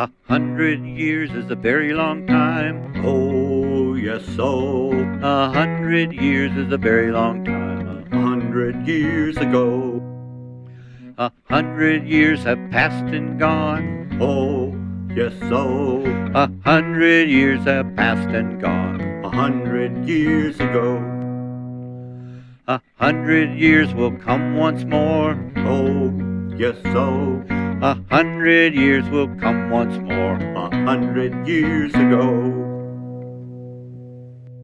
A hundred years is a very long time. Oh, yes, so. A hundred years is a very long time. A hundred years ago. A hundred years have passed and gone. Oh, yes, so. A hundred years have passed and gone. A hundred years ago. A hundred years will come once more. Oh, yes, so. A hundred years will come once more. A hundred years ago.